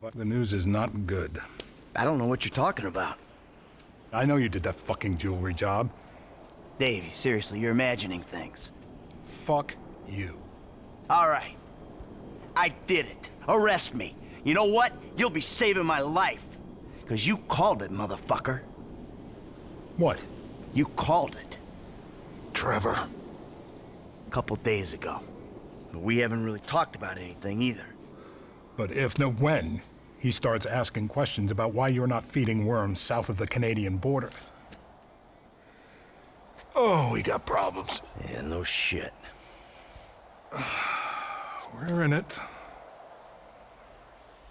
But the news is not good. I don't know what you're talking about. I know you did that fucking jewelry job. Davey, seriously, you're imagining things. Fuck you. All right. I did it. Arrest me. You know what? You'll be saving my life. Because you called it, motherfucker. What? You called it. Trevor. A couple days ago. But we haven't really talked about anything either. But if, no when, he starts asking questions about why you're not feeding worms south of the Canadian border. Oh, we got problems. Yeah, no shit. We're in it.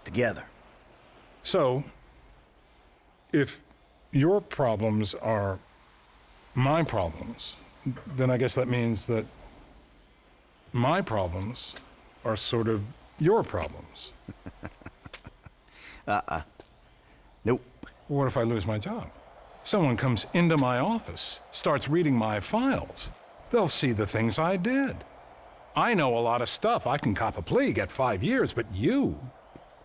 Together. So, if your problems are my problems, then I guess that means that my problems are sort of your problems. Uh-uh. Nope. What if I lose my job? Someone comes into my office, starts reading my files. They'll see the things I did. I know a lot of stuff. I can cop a plea, get five years, but you...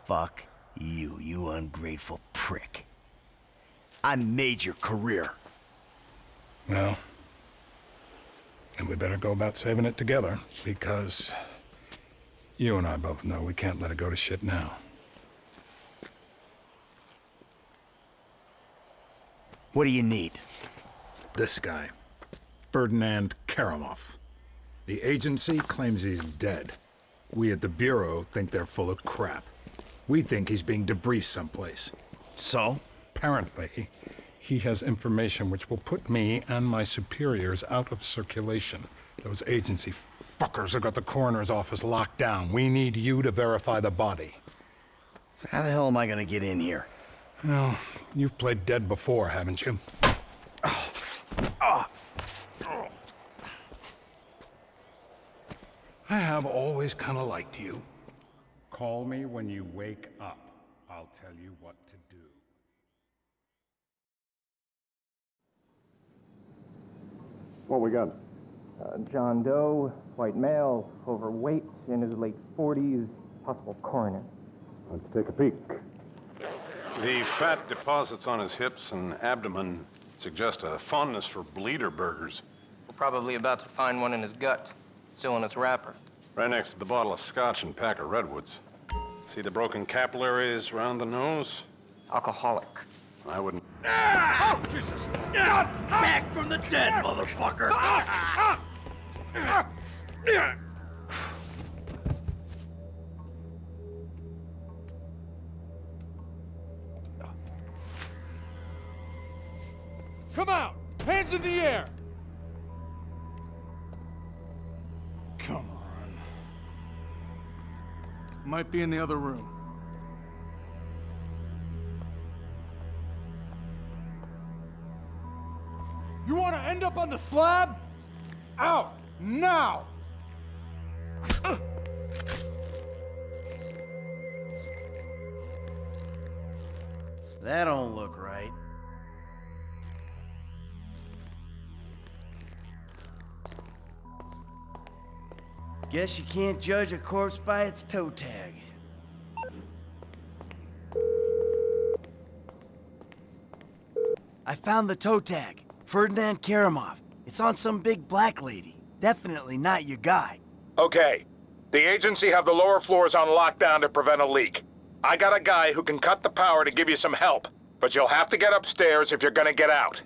Fuck you, you ungrateful prick. I made your career. Well, and we better go about saving it together, because you and I both know we can't let it go to shit now. What do you need? This guy, Ferdinand Kerimov. The agency claims he's dead. We at the Bureau think they're full of crap. We think he's being debriefed someplace. So? Apparently, he has information which will put me and my superiors out of circulation. Those agency fuckers have got the coroner's office locked down. We need you to verify the body. So how the hell am I gonna get in here? Well, you've played dead before, haven't you? oh oh I have always kind of liked you. Call me when you wake up. I'll tell you what to do. What we got? Uh, John Doe, white male, overweight, in his late 40s, possible coroner. Let's take a peek. The fat deposits on his hips and abdomen suggest a fondness for bleeder burgers. We're probably about to find one in his gut, still in its wrapper. Right next to the bottle of scotch and pack of redwoods. See the broken capillaries around the nose? Alcoholic. I wouldn't... Oh, Jesus God! back from the dead, motherfucker! Ah. Come out! Hands in the air! Come on. Might be in the other room. End up on the slab? Out! Now! That don't look right. Guess you can't judge a corpse by its toe tag. I found the toe tag. Ferdinand Kerimov. It's on some big black lady. Definitely not your guy. Okay. The agency have the lower floors on lockdown to prevent a leak. I got a guy who can cut the power to give you some help, but you'll have to get upstairs if you're gonna get out.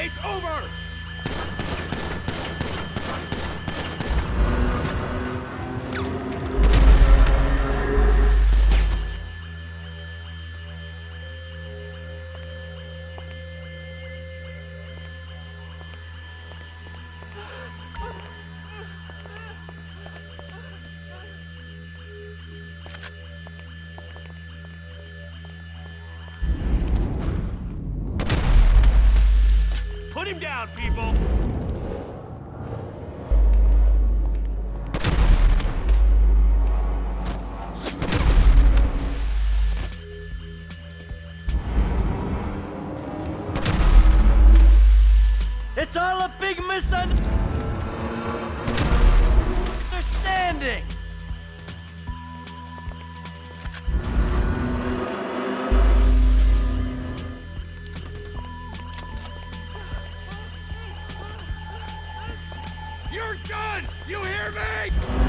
It's over! Put him down, people! You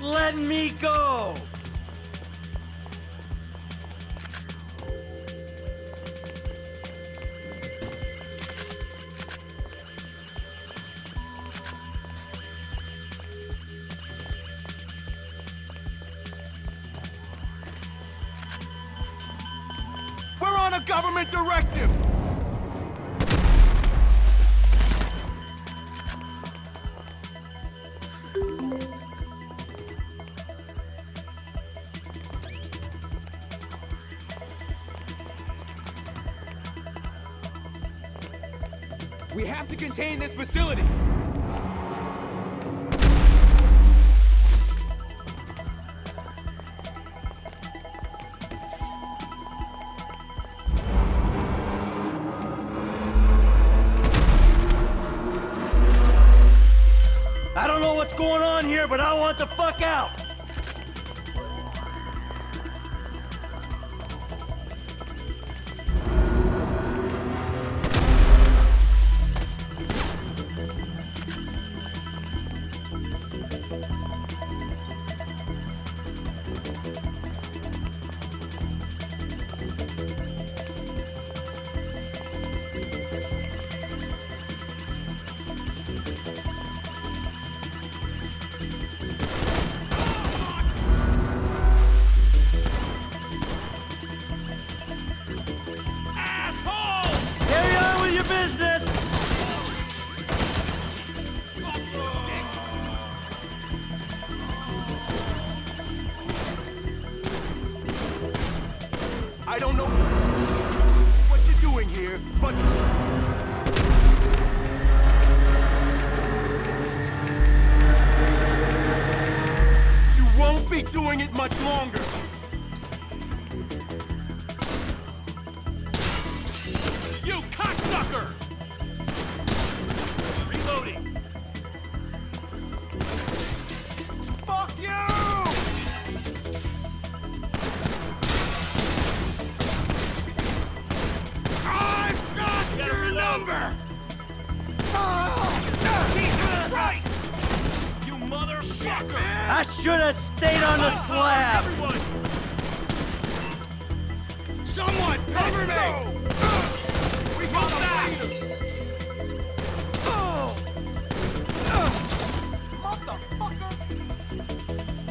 Let me go! We're on a government directive! We have to contain this facility! I don't know what's going on here, but I want the fuck out!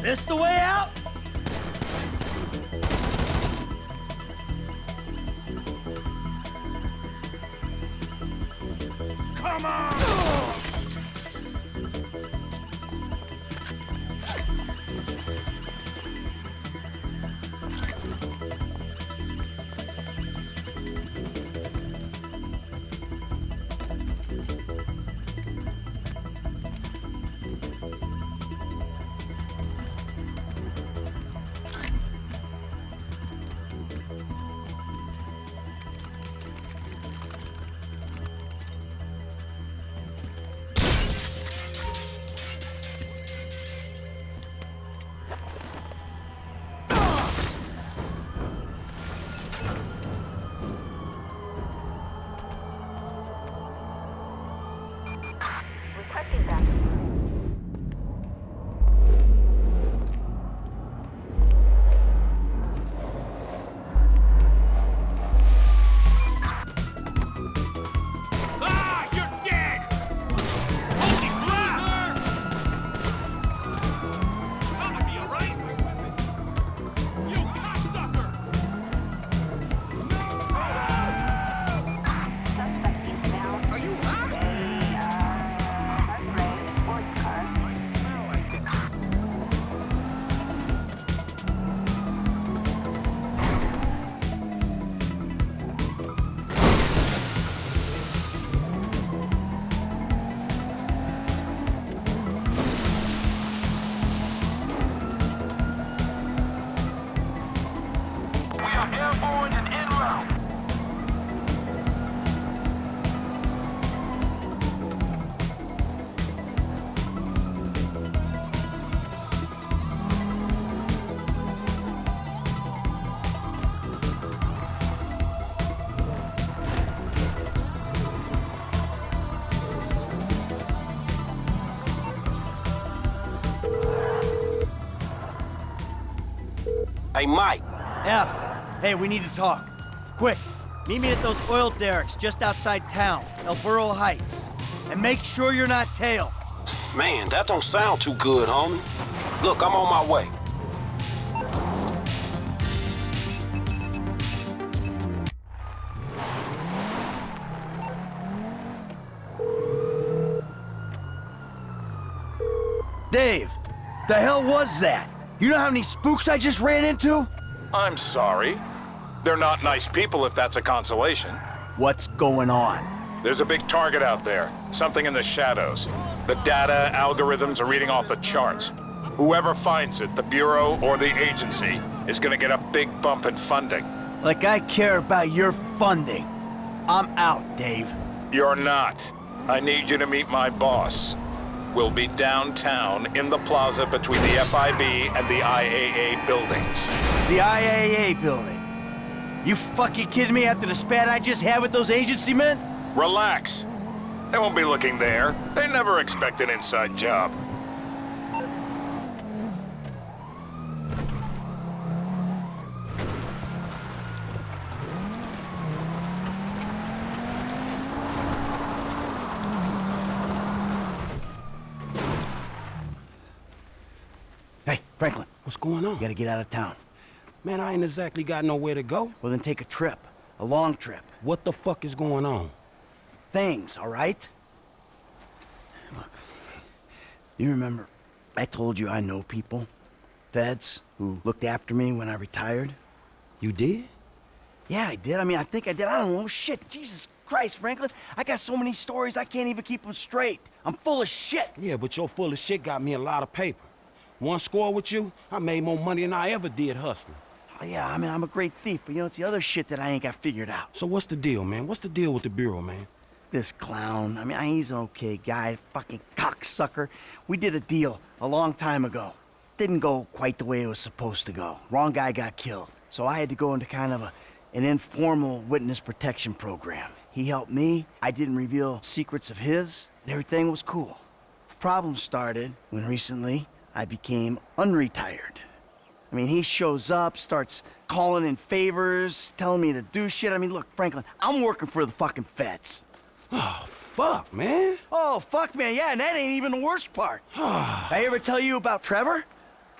This the way out? Come on! Hey, Mike. F, hey, we need to talk. Quick, meet me at those oil derricks just outside town, El Burro Heights. And make sure you're not tailed. Man, that don't sound too good, homie. Look, I'm on my way. Dave, the hell was that? You know how many spooks I just ran into? I'm sorry. They're not nice people if that's a consolation. What's going on? There's a big target out there. Something in the shadows. The data algorithms are reading off the charts. Whoever finds it, the Bureau or the agency, is gonna get a big bump in funding. Like I care about your funding. I'm out, Dave. You're not. I need you to meet my boss. We'll be downtown in the plaza between the FIB and the IAA buildings. The IAA building. You fucking kidding me after the spat I just had with those agency men? Relax. They won't be looking there. They never expect an inside job. Hey, Franklin, What's going on? you gotta get out of town. Man, I ain't exactly got nowhere to go. Well, then take a trip. A long trip. What the fuck is going on? Things, all right? Look, you remember I told you I know people, feds, who looked after me when I retired? You did? Yeah, I did. I mean, I think I did. I don't know. Shit, Jesus Christ, Franklin. I got so many stories, I can't even keep them straight. I'm full of shit. Yeah, but your full of shit got me a lot of paper. One score with you, I made more money than I ever did hustling. Oh, yeah, I mean, I'm a great thief, but you know, it's the other shit that I ain't got figured out. So what's the deal, man? What's the deal with the Bureau, man? This clown, I mean, he's an okay guy, fucking cocksucker. We did a deal a long time ago. Didn't go quite the way it was supposed to go. Wrong guy got killed. So I had to go into kind of a, an informal witness protection program. He helped me, I didn't reveal secrets of his, and everything was cool. The Problem started when recently I became unretired. I mean, he shows up, starts calling in favors, telling me to do shit. I mean, look, Franklin, I'm working for the fucking feds. Oh, fuck, man. Oh, fuck, man, yeah, and that ain't even the worst part. I ever tell you about Trevor?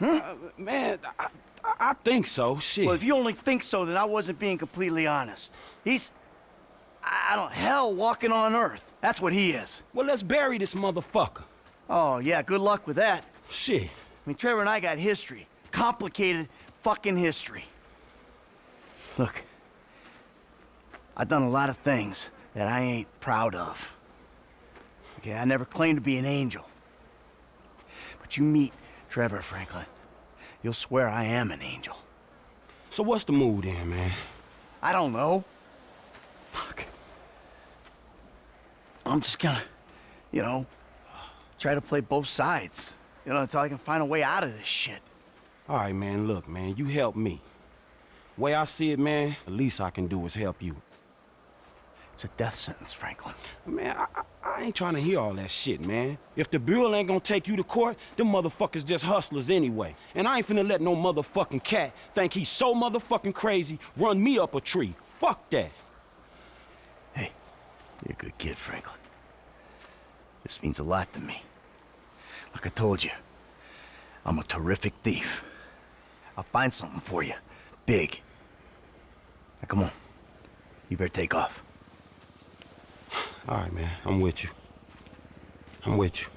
Uh, man, I, I, think so. Shit. Well, if you only think so, then I wasn't being completely honest. He's, I don't, hell walking on Earth. That's what he is. well, let's bury this motherfucker. Oh, yeah, good luck with that. Shit. I mean, Trevor and I got history. Complicated fucking history. Look, I've done a lot of things that I ain't proud of. Okay, I never claimed to be an angel. But you meet Trevor Franklin, you'll swear I am an angel. So what's the mood then, man? I don't know. Fuck. I'm just gonna, you know, try to play both sides. You know, until I can find a way out of this shit. All right, man, look, man, you help me. Way I see it, man, the least I can do is help you. It's a death sentence, Franklin. Man, I, I, I ain't trying to hear all that shit, man. If the Bureau ain't gonna take you to court, them motherfuckers just hustlers anyway. And I ain't finna let no motherfucking cat think he's so motherfucking crazy run me up a tree. Fuck that. Hey, you're a good kid, Franklin. This means a lot to me. Like I told you, I'm a terrific thief. I'll find something for you. Big. Now, come on. You better take off. All right, man, I'm with you. I'm with you.